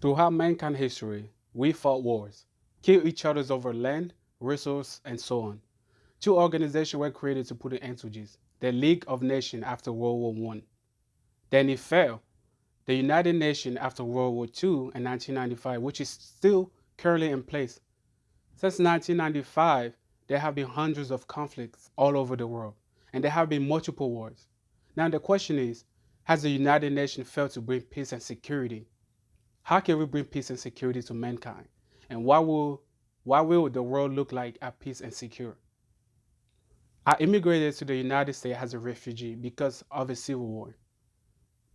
Throughout mankind history, we fought wars, killed each other over land, resources, and so on. Two organizations were created to put an end to this. The League of Nations after World War I. Then it fell. The United Nations after World War II in 1995, which is still currently in place. Since 1995, there have been hundreds of conflicts all over the world, and there have been multiple wars. Now the question is, has the United Nations failed to bring peace and security? How can we bring peace and security to mankind? And what will, what will the world look like at peace and secure? I immigrated to the United States as a refugee because of a civil war.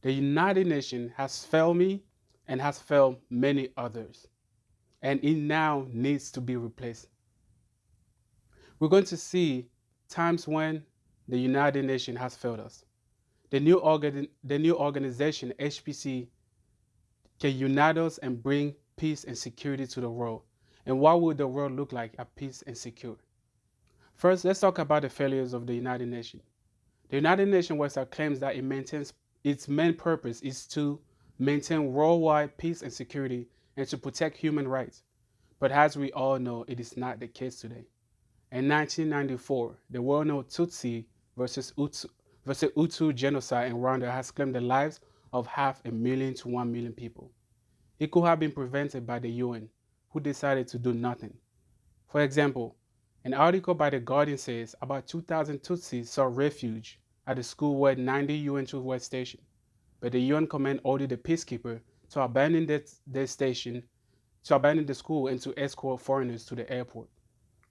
The United Nations has failed me and has failed many others, and it now needs to be replaced. We're going to see times when the United Nations has failed us. The new, organ the new organization, HPC, can unite us and bring peace and security to the world. And what would the world look like at peace and secure? First, let's talk about the failures of the United Nations. The United Nations website claims that it maintains its main purpose is to maintain worldwide peace and security and to protect human rights. But as we all know, it is not the case today. In 1994, the well-known Tutsi versus Hutu, versus Hutu genocide in Rwanda has claimed the lives of half a million to one million people. It could have been prevented by the UN, who decided to do nothing. For example, an article by The Guardian says about 2,000 Tutsis sought refuge at the school where 90 UN troops were stationed, but the UN command ordered the peacekeeper to abandon their station, to abandon the school and to escort foreigners to the airport.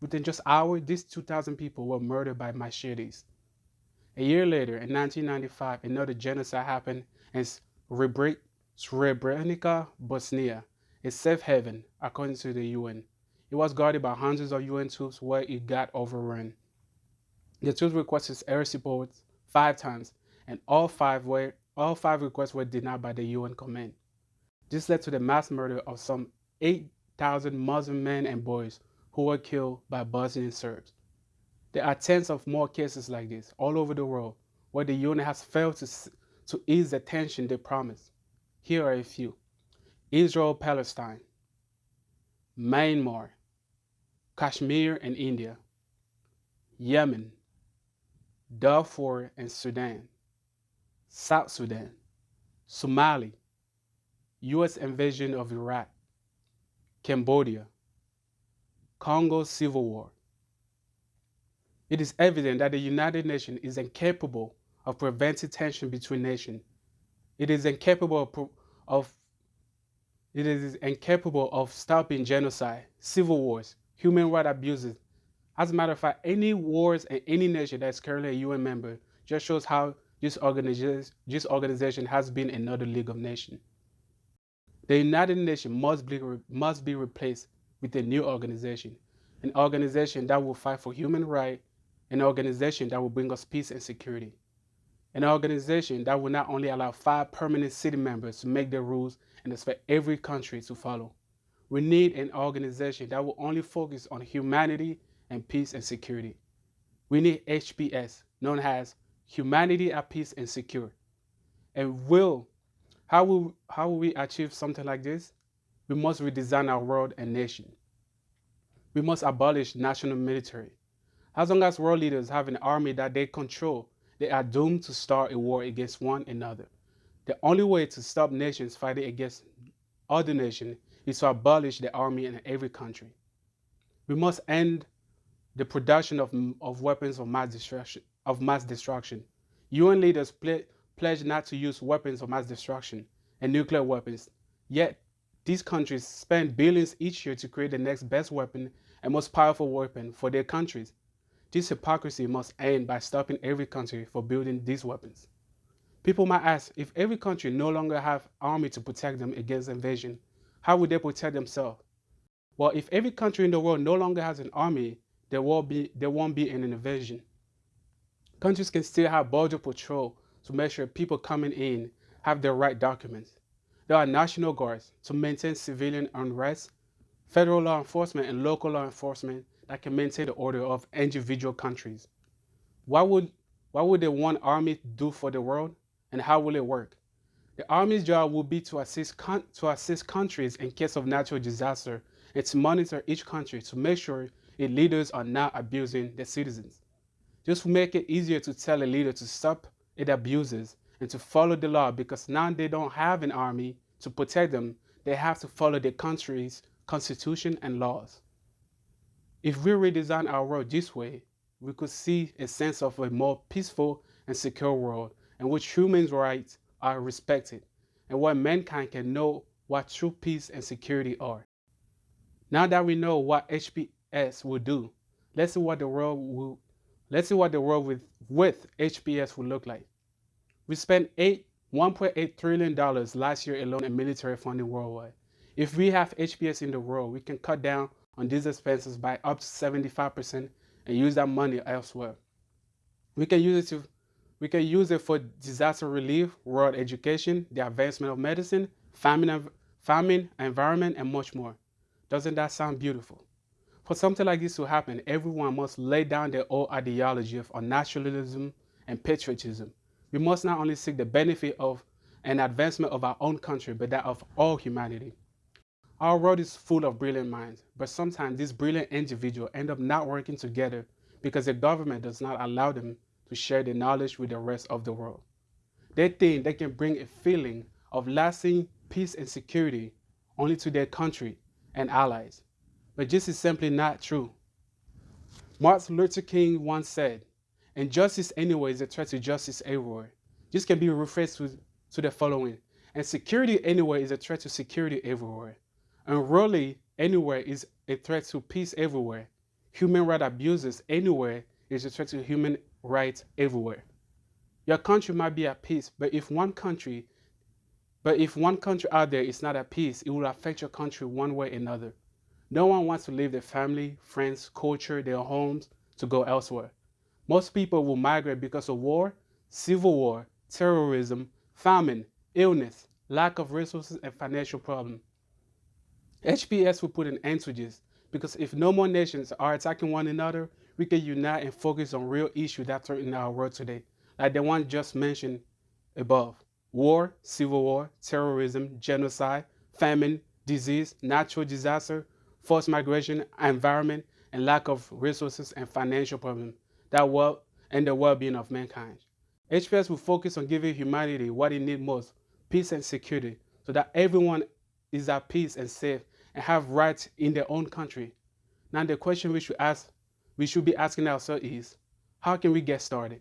Within just hours, these 2,000 people were murdered by machetes. A year later, in 1995, another genocide happened in Srebrenica, Bosnia, a safe haven, according to the UN. It was guarded by hundreds of UN troops where it got overrun. The troops requested air support five times, and all five, were, all five requests were denied by the UN command. This led to the mass murder of some 8,000 Muslim men and boys who were killed by Bosnian Serbs. There are tens of more cases like this all over the world where the UN has failed to, to ease the tension they promised. Here are a few. Israel-Palestine, Myanmar, Kashmir and India, Yemen, Darfur and Sudan, South Sudan, Somalia, U.S. invasion of Iraq, Cambodia, Congo Civil War. It is evident that the United Nations is incapable of preventing tension between nations. It is incapable of, of it is incapable of stopping genocide, civil wars, human rights abuses. As a matter of fact, any wars in any nation that's currently a UN member just shows how this organization, this organization has been another League of Nations. The United Nations must be, must be replaced with a new organization, an organization that will fight for human rights, an organization that will bring us peace and security, an organization that will not only allow five permanent city members to make the rules and expect every country to follow, we need an organization that will only focus on humanity and peace and security. We need HPS, known as Humanity at Peace and Secure. And will, how will, how will we achieve something like this? We must redesign our world and nation. We must abolish national military. As long as world leaders have an army that they control, they are doomed to start a war against one another. The only way to stop nations fighting against other nations is to abolish the army in every country. We must end the production of, of weapons of mass destruction. Of mass destruction. UN leaders ple pledge not to use weapons of mass destruction and nuclear weapons. Yet, these countries spend billions each year to create the next best weapon and most powerful weapon for their countries. This hypocrisy must end by stopping every country for building these weapons. People might ask, if every country no longer have army to protect them against invasion, how would they protect themselves? Well, if every country in the world no longer has an army, there, will be, there won't be an invasion. Countries can still have border patrol to make sure people coming in have the right documents. There are national guards to maintain civilian unrest, federal law enforcement and local law enforcement that can maintain the order of individual countries. What would, what would the one army do for the world and how will it work? The Army's job will be to assist, to assist countries in case of natural disaster and to monitor each country to make sure its leaders are not abusing their citizens. This will make it easier to tell a leader to stop its abuses and to follow the law because now they don't have an army to protect them. They have to follow their country's constitution and laws. If we redesign our world this way, we could see a sense of a more peaceful and secure world in which human rights are respected and where mankind can know what true peace and security are. Now that we know what HPS will do, let's see what the world will let's see what the world with, with HPS will look like. We spent eight $1.8 trillion last year alone in military funding worldwide. If we have HPS in the world, we can cut down on these expenses by up to 75% and use that money elsewhere. We can use it to we can use it for disaster relief, world education, the advancement of medicine, famine, famine, environment, and much more. Doesn't that sound beautiful? For something like this to happen, everyone must lay down their old ideology of nationalism and patriotism. We must not only seek the benefit of and advancement of our own country, but that of all humanity. Our world is full of brilliant minds, but sometimes these brilliant individuals end up not working together because the government does not allow them to share the knowledge with the rest of the world. They think they can bring a feeling of lasting peace and security only to their country and allies. But this is simply not true. Martin Luther King once said, Injustice anywhere is a threat to justice everywhere. This can be rephrased to, to the following. And security anywhere is a threat to security everywhere. And really anywhere is a threat to peace everywhere. Human rights abuses anywhere is a threat to human rights everywhere. Your country might be at peace, but if one country but if one country out there is not at peace, it will affect your country one way or another. No one wants to leave their family, friends, culture, their homes to go elsewhere. Most people will migrate because of war, civil war, terrorism, famine, illness, lack of resources, and financial problems. HPS will put an end to this because if no more nations are attacking one another, we can unite and focus on real issues that threaten our world today, like the one just mentioned above. War, civil war, terrorism, genocide, famine, disease, natural disaster, forced migration, environment, and lack of resources and financial problems that well and the well-being of mankind. HPS will focus on giving humanity what it needs most, peace and security, so that everyone is at peace and safe and have rights in their own country. Now the question we should ask, we should be asking ourselves is, how can we get started?